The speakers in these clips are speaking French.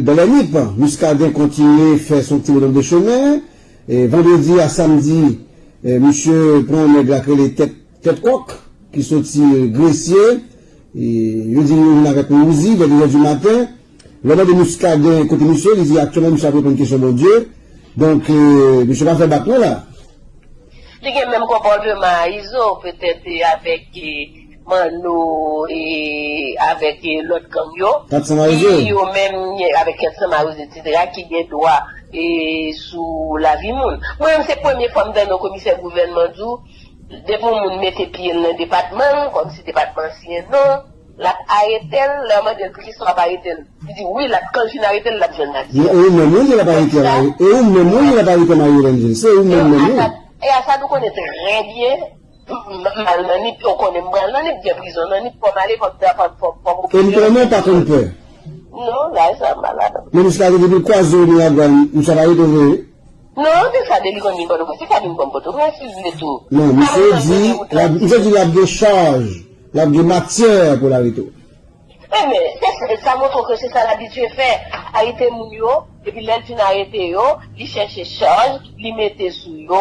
Dans la nuit, Muscadin continue faire son petit bonhomme de chemin. Et vendredi à samedi, eh, monsieur prend les têtes tête coq qui sont gressiers. Et je dis, nous avec un ouzi, vers 2 du matin. L'homme de Muscadin, côté monsieur, il dit actuellement, monsieur a répondu une question de Dieu. Donc, euh, monsieur va faire battre là. Il y a même comportement ISO, peut-être avec Mano et avec l'autre gang yo. Qui yo même avec 400 maïs, etc., qui y droit et sous la vie moun. C'est la première fois que nos commissaires gouvernement depuis moun mette pied dans le département, comme si le département sien non, la arrêté, la m'a dit qui soit pas arrêté. Il dit oui, la quand je arrêté la jeune Et où même moun il a pas arrêté. Et où même moun a nous connaît très bien. Mal nan ni on connaît mal nan ni nan ni. Non, là ça malade. Mais nous sommes depuis quoi zone là, nous sommes arrivés non, c'est ça, des comme c'est pas une bonne photo, c'est tout. Non, monsieur dit, la décharge, la de pour la rito. Eh, mais, ça montre que c'est ça l'habitude fait. Arrêter Mounio, et puis l'elfine arrêter yo, il cherche charge, il mettait sous yo,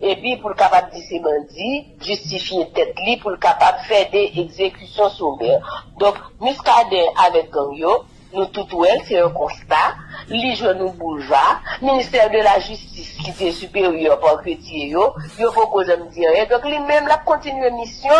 et puis pour capable de dit, justifier tête li pour capable faire des exécutions sommaires. Donc, Muscadet avec Gangyo, nous tout c'est un constat. Les nous boulevard, ministère de la justice qui était supérieur pour que yo, yo faut que me dire. Donc, lui-même, la continue mission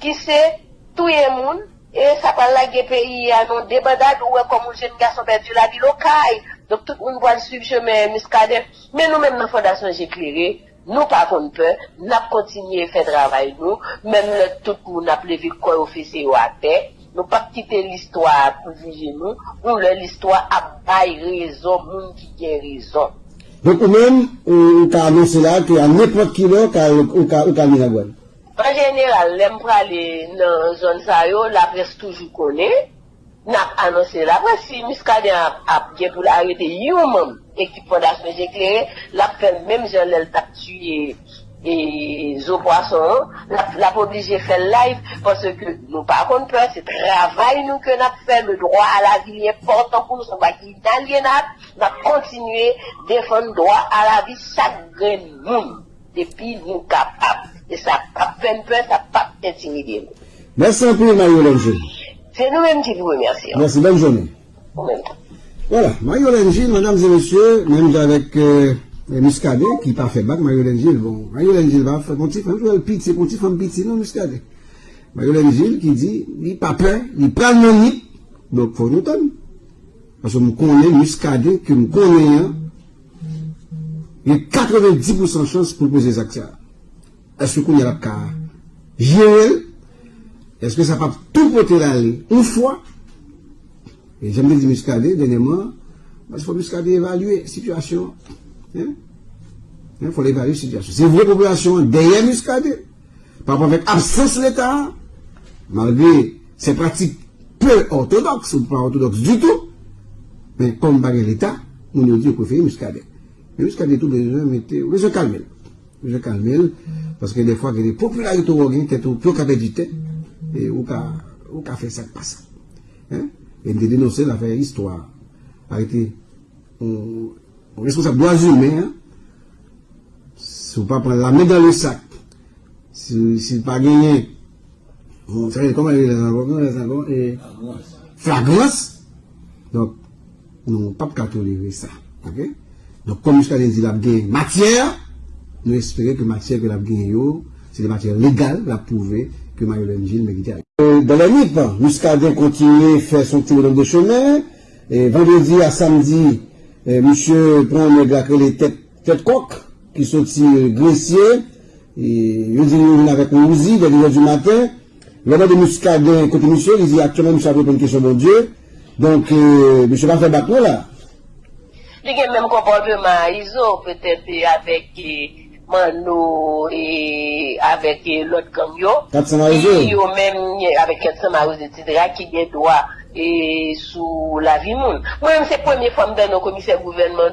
qui c'est tout le monde. Et ça parle la pays à non débandade ou comme un jeune garçon perdu la vie locale. Donc, tout le monde va suivre chemin muscadet. Mais nous-mêmes, dans la fondation J'éclairé, nous pas contre peur, nous continué à faire travail nous, même tout le monde a prévu quoi officier à terre. Nous pas quitter l'histoire pour juger nous, ou l'histoire a pas raison, monde qui a raison. Donc, vous-même, vous avez annoncé là y a n'importe qui là qui a mis la. En général, aller dans la zone ça, la presse. N'a annoncé là, si Muscadet a bien pour l'arrêter, you-même, équipe fondation éclairée, la fait même jean t'a tué et zo poisson, la, obligé faire live parce que nous par contre c'est travail nous que nous fait, le droit à la vie est important pour nous, on va nous continuer à défendre le droit à la vie chaque monde, depuis nous capables. Et ça pas fait peur, ça pas intimider Merci un peu, Mario Langil. C'est nous-mêmes qui vous remercions. Merci, bonne journée. Voilà, Mario Langil, mesdames et messieurs, même avec... Euh, Muscadet, qui pas fait bac, Mario Lengil, bon, Mario Lengil va faire, mon petit frère, je pitié, mon petit frère pitié, non, Muscadet. Mario Lengil qui dit, il pas peur, il prend le nid, donc faut nous donner. Parce que je connais Muscadet, que je connais, hein. il y a 90% de chance pour poser des actions. Est-ce qu'on y a la gérer Est-ce que ça va tout porter l'aller une fois Et j'aime dire Muscadet, dernièrement, parce qu'il faut Muscadet évaluer la situation. Hein? Il faut évaluer la situation. C'est vraie population derrière Muscadet, par rapport avec l'absence de l'État, malgré ces pratiques peu orthodoxes ou pas orthodoxes du tout, mais comme par l'État, on nous dit qu'on préfère Muscadet. Mais Muscadet, tout besoin, mettez, besoin calmer. Besoin calmer, parce que des fois, a des popularités qui sont plus capacité, et ou qu'a fait ça passe. Hein? Et de dénoncer l'affaire histoire. Arrêtez. On, responsable droits humains, hein, si vous pas prendre la main dans le sac, si ne pas gagner, vous savez comment les avocats, et flagrance, donc, nous pas qu'à tolérer ça. Donc, comme jusqu'à dit la matière, nous espérons que matière que la gagné, c'est des matières légales, l'a prouver que Marie-Hélène Gilles Euh, Dans la nuit, bon, Muscadin continue à faire son tour de chemin. Et vendredi à samedi, euh, monsieur prend un gars les têtes, tête coques qui sont graissiers. Et je dis, nous avec un ouzi, vers 2 du matin. Le de Muscadin, côté monsieur, il dit, actuellement, monsieur a répondu une question, mon Dieu. Donc, euh, monsieur va faire battre là. Il y a même comportement ISO, peut-être, avec. Euh, Mano et avec l'autre gang yo. 400 yo même avec 400 maïs, etc. qui a droit et sous la vie moun. Moi-même, c'est la première fois que dans nos commissaires gouvernement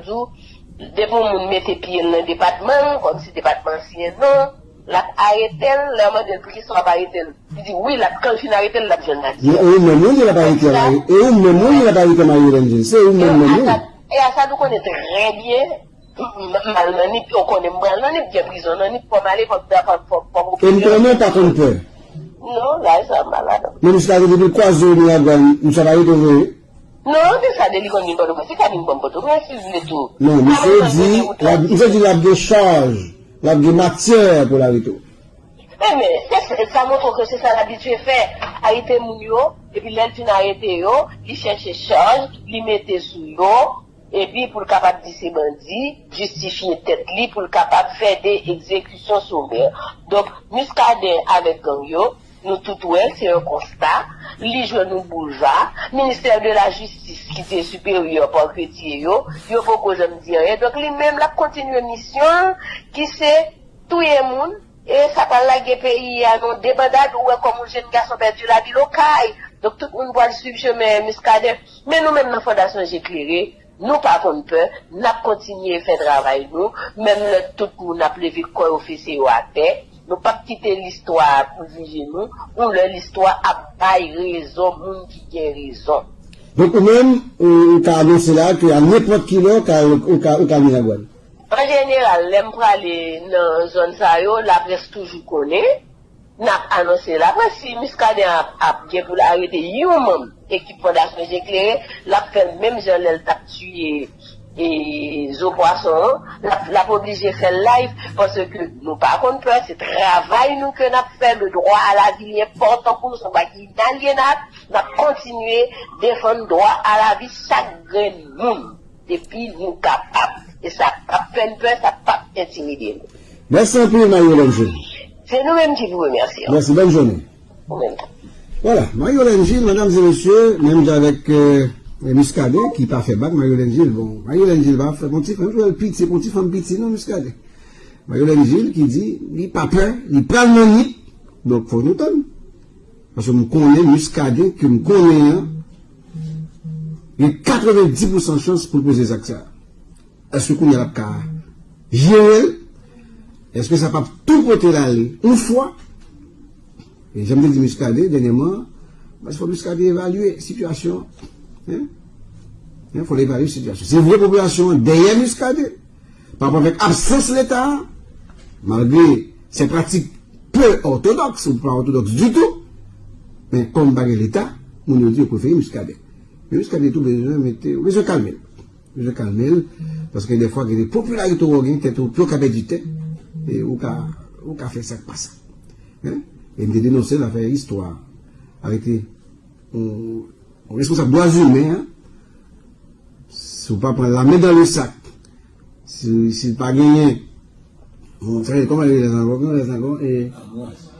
depuis moun mette pied dans le département, comme si le département sien non, la arrêté, la m'a dit, qui soit pas arrêté. Il dit, oui, la, quand je arrêté, la jeune où même, n'a pas arrêté, et même, n'a pas arrêté Marie-Hélène C'est même, Et à ça, nous connaissons très bien, mal, ni, mal, ni prenons pas qu'on peut. Non, malade. Arrivés non, c'est ça, de c'est tout. Non, la de la de matière pour la rito. Mais ça montre que c'est ça l'habitude fait. Arrêter mon yo, yo, il cherche charge, il mettait sous yo, et puis pour le capable de bandits, justifier tête pour le capable de faire des exécutions sommaires. Donc, muscadet avec gang yo, nous tout c'est un constat. Les jeunes bourgeois, ministère de la justice qui était supérieur pour chrétien, yo, yo faut que je me dise. Donc, lui-même, la continue mission, qui c'est tout le monde, et ça parle la pays, à nos débandades, ou comme un jeune garçon perdu la vie locale. Donc, tout le monde doit suivre chemin muscadet. Mais nous-mêmes, la fondation Nous, par contre, peur, nous continué à faire travail, nous, même tout le monde a prévu quoi officier à terre. Nou pa ptite l'histoire pou vije nou, ou lè l'histoire ap bay rezon, moun ki gen rezon. Donk ou men, ou ka anonsi la, ki an nepot ki lò, ou ka mi la gwen? En general, lèm pralè nan zon sa yo, la pres toujou konè, nap anonsi la. Pwè si miskade ap gen pou la arete yon moun, ekip fondasyon jeklerè, la fèl mèm jan lèl tap tuye et zo poisson, la pou oblige fè live, parce que nou pa kon pè, se travay nou ke nap fè, le droit à la vie est important pou nou, son baki inalienat, nap kontinuè, defon droit à la vie, sa gren moun, depi nou kapap, e sa pap fè n'pè, sa pap intimidè nou. Merci un peu, Marie-Hélène C'est nous-mêmes qui vous remercions. Merci, bonne journée. Voilà, Marie-Hélène mesdames et messieurs, même avec... Euh, E miskade ki pa fe bak, Mario Lenjil, bon, Mario Lenjil va fe konti fèm, jwè l'piti, konti fèm piti, non miskade. Mario Lenjil ki di, li pa pe, li pral nan nip, dok fò nou ton. Pasè m konen miskade, ki m konen, li 90% chans pou pose zaksa. Eswe konen ap ka jyel, eswe sa pa tout pote la li, un fwa, e jemde di miskade, denye man, pasè fò miskade evalue situasyon, Il faut l'évaluer la situation. C'est une vraie population derrière Muscadet, par rapport avec absence l'État, malgré ces pratiques peu orthodoxes ou pas orthodoxes du tout, mais comme par l'État, on nous dit qu'on préfère Muscadet. Mais Muscadet, tout besoin, mettez, besoin calmer. Besoin calmer, parce que des fois, il y a des popularités qui sont trop capacité, et ou qu'a, ou qu'a fait ça pas ça. Hein? Et de dénoncer l'affaire histoire, arrêtez, on, on responsable droits humains, hein? si vous pas prendre la main dans le sac, si, si pas gagné, on traite, comment les angles, les angles, et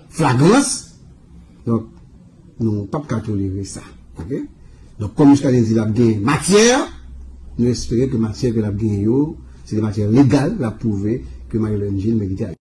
flagrance, donc, nous pas qu'à tolérer ça, ok? Donc, comme l'ai dit, la matière, nous espérons que matière que la gagné, c'est des matières légales, la prouver que Marie-Hélène Gilles méritait.